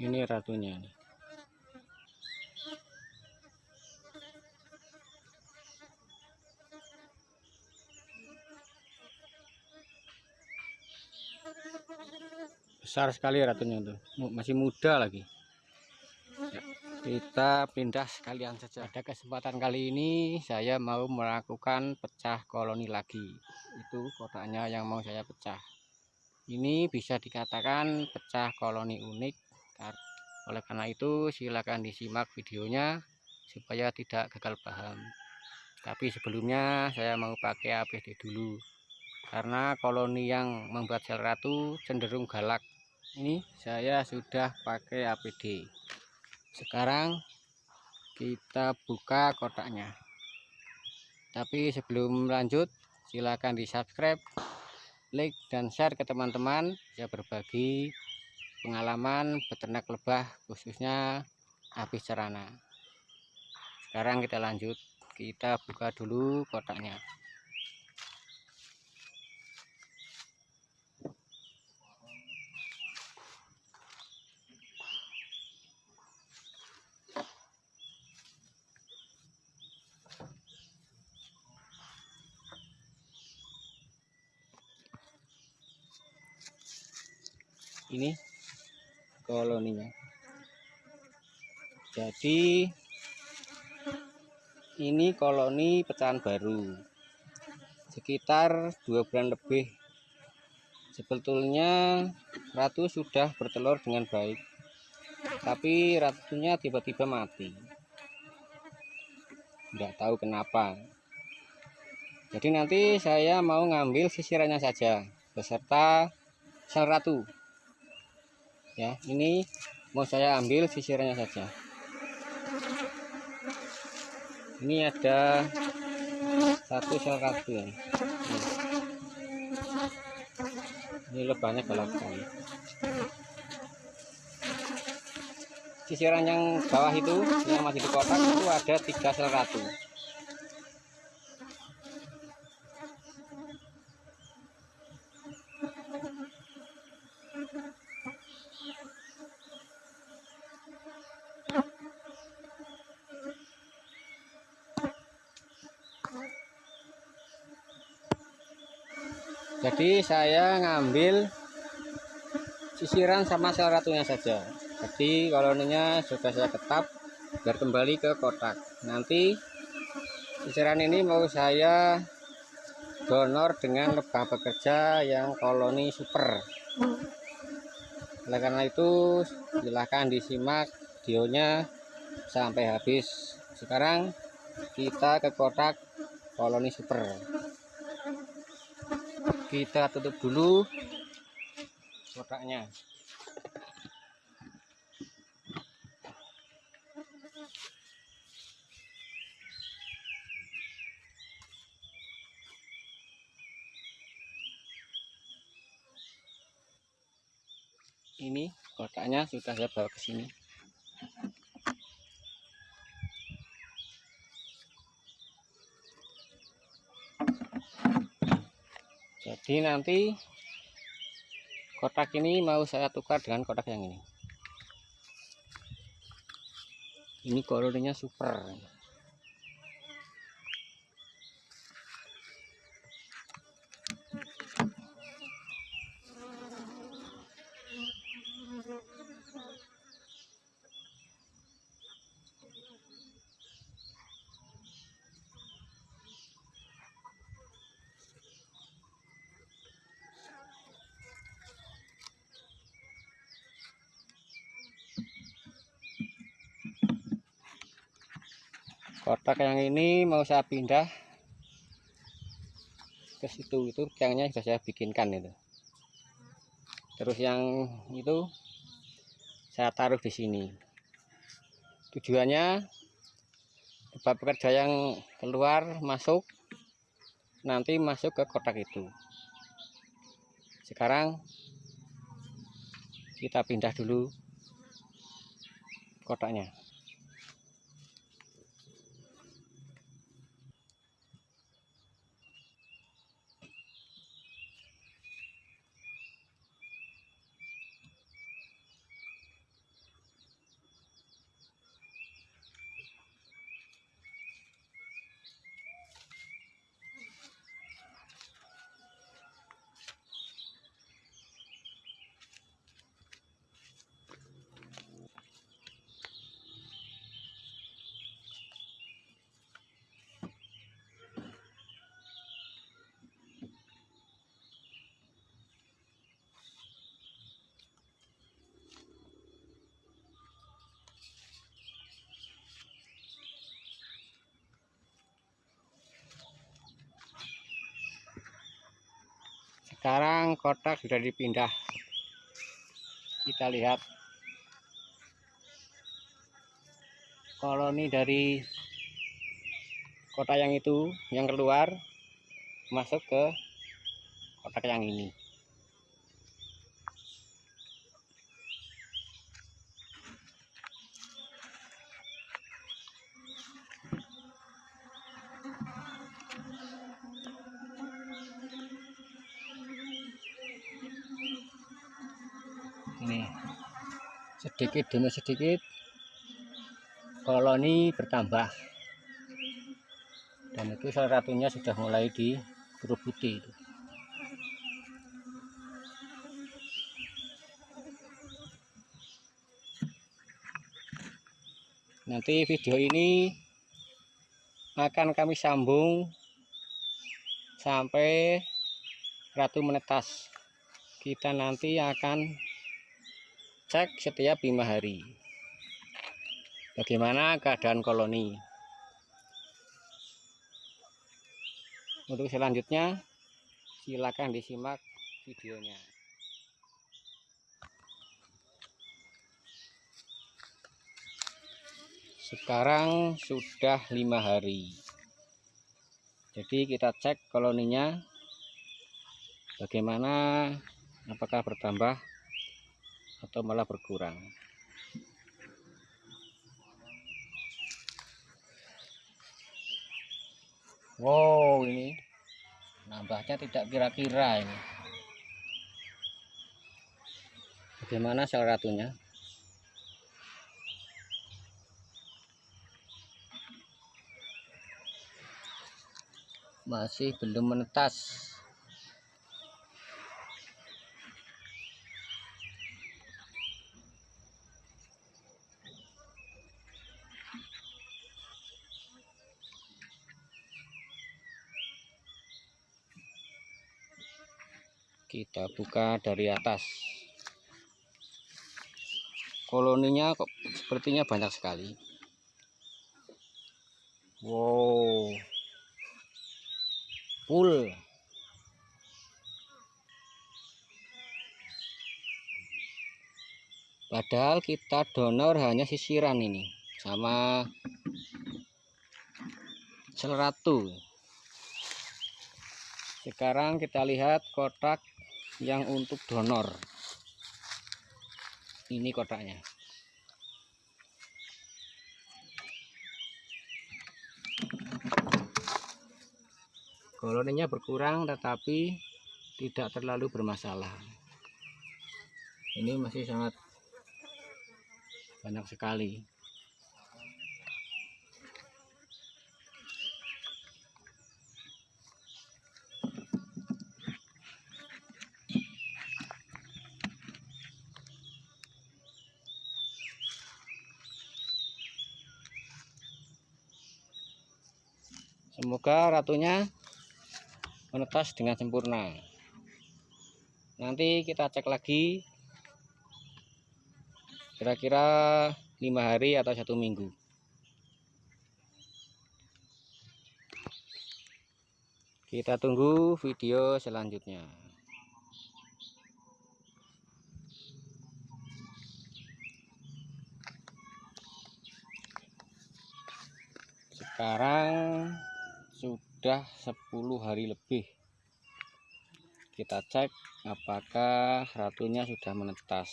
ini ratunya besar sekali ratunya tuh. Masih muda lagi. Ya, kita pindah sekalian saja. Pada kesempatan kali ini saya mau melakukan pecah koloni lagi. Itu kotaknya yang mau saya pecah. Ini bisa dikatakan pecah koloni unik oleh karena itu silakan disimak videonya supaya tidak gagal paham. Tapi sebelumnya saya mau pakai APD dulu. Karena koloni yang membuat sel ratu cenderung galak. Ini saya sudah pakai APD sekarang kita buka kotaknya. Tapi sebelum lanjut silahkan di subscribe like dan share ke teman-teman. Saya berbagi pengalaman peternak lebah khususnya habis cerana. Sekarang kita lanjut kita buka dulu kotaknya. Ini koloninya. Jadi ini koloni pecahan baru. Sekitar dua bulan lebih. Sebetulnya ratu sudah bertelur dengan baik. Tapi ratunya tiba-tiba mati. Enggak tahu kenapa. Jadi nanti saya mau ngambil sisirannya saja beserta sel ratu ya ini mau saya ambil sisirnya saja. Ini ada satu sel ya ini lebahnya galak sekali sisiran yang bawah itu yang masih di kotak itu ada tiga sel ratu jadi saya ngambil sisiran sama sel ratunya saja. Jadi koloninya sudah saya ketap biar kembali ke kotak. Nanti sisiran ini mau saya donor dengan lebah bekerja yang koloni super. Oleh karena itu silahkan disimak videonya sampai habis. Sekarang kita ke kotak koloni super kita tutup dulu kotaknya ini kotaknya sudah saya bawa ke sini jadi nanti kotak ini mau saya tukar dengan kotak yang ini. Ini koloninya super kotak yang ini mau saya pindah ke situ. Itu tiangnya sudah saya bikinkan itu. Terus yang itu saya taruh di sini. Tujuannya tempat pekerja yang keluar masuk nanti masuk ke kotak itu. Sekarang kita pindah dulu kotaknya sekarang kotak sudah dipindah. Kita lihat. Koloni dari kotak yang itu yang keluar masuk ke kotak yang ini sedikit demi sedikit koloni bertambah dan itu salah satunya sudah mulai dikerubuti itu. nanti video ini akan kami sambung sampai ratu menetas kita nanti akan cek setiap lima hari. Bagaimana keadaan koloni? Untuk selanjutnya silakan disimak videonya. Sekarang sudah lima hari. Jadi kita cek koloninya. Bagaimana? Apakah bertambah atau malah berkurang. Wow ini nambahnya tidak kira-kira ini. Bagaimana salah satunya? Masih belum menetas kita buka dari atas. Koloninya kok sepertinya banyak sekali. Wow. Full. Padahal kita donor hanya sisiran ini sama seleratu sekarang kita lihat kotak yang untuk donor. Ini kotaknya. Koloninya berkurang tetapi tidak terlalu bermasalah. Ini masih sangat banyak sekali semoga ratunya menetas dengan sempurna. Nanti kita cek lagi. Kira-kira lima hari atau satu minggu. Kita tunggu video selanjutnya. Sekarang sudah 10 hari lebih. Kita cek apakah ratunya sudah menetas.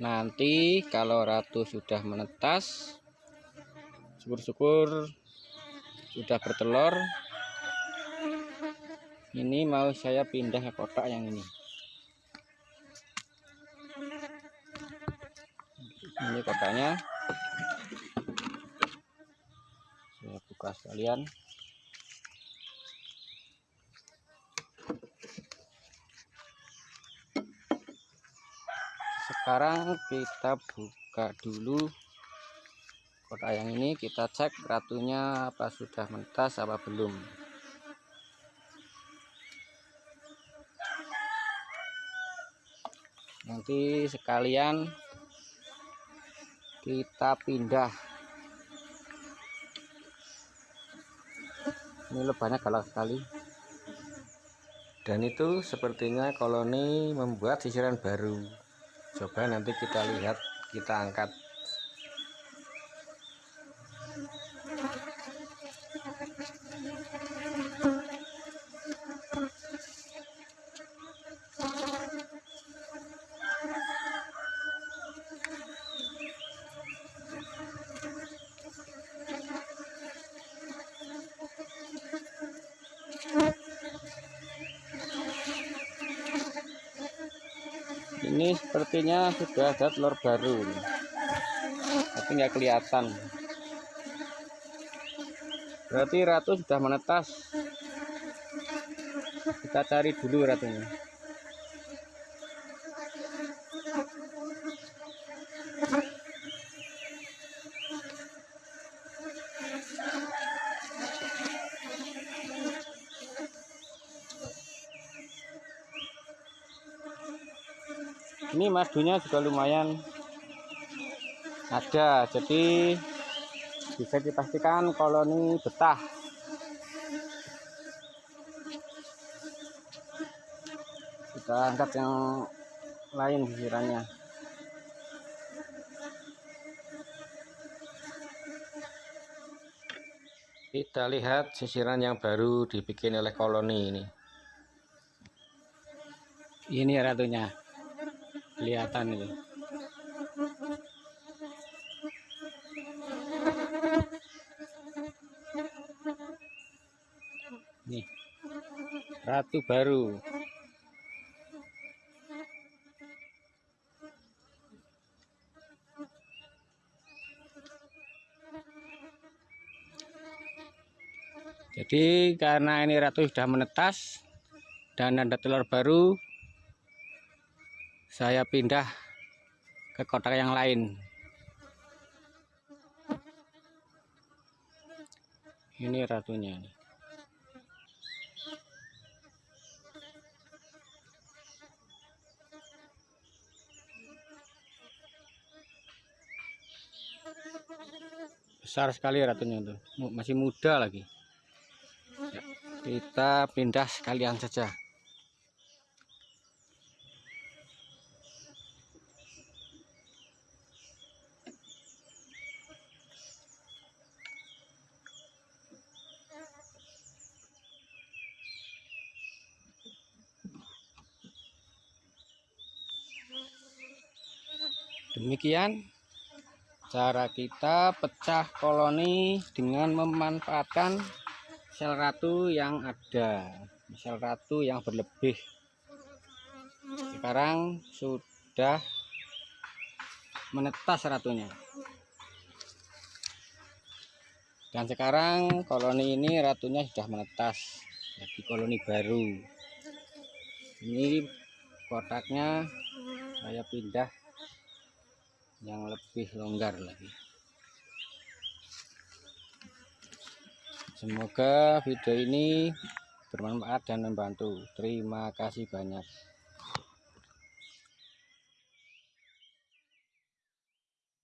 Nanti kalau ratu sudah menetas syukur-syukur sudah bertelur ini mau saya pindah ke kotak yang ini. Ini kotaknya. Saya buka sekalian. Sekarang kita buka dulu kotak yang ini. Kita cek ratunya apa sudah mentas apa belum nanti sekalian kita pindah. Ini lebahnya galak sekali. Dan itu sepertinya koloni membuat sisiran baru. Coba nanti kita lihat kita angkat ini sepertinya sudah ada telur baru. Tapi nggak kelihatan. Berarti ratu sudah menetas. Kita cari dulu ratunya ini madunya juga lumayan ada jadi bisa dipastikan koloni betah. Kita angkat yang lain sisirannya kita lihat sisiran yang baru dibikin oleh koloni ini. Ini ratunya kelihatan itu nih ratu baru. Jadi karena ini ratu sudah menetas dan ada telur baru saya pindah ke kotak yang lain. Ini ratunya besar sekali ratunya tuh masih muda lagi. Ya, kita pindah sekalian saja demikian cara kita pecah koloni dengan memanfaatkan sel ratu yang ada sel ratu yang berlebih. Sekarang sudah menetas ratunya. Dan sekarang koloni ini ratunya sudah menetas jadi koloni baru. Ini kotaknya saya pindah yang lebih longgar lagi. Semoga video ini bermanfaat dan membantu. Terima kasih banyak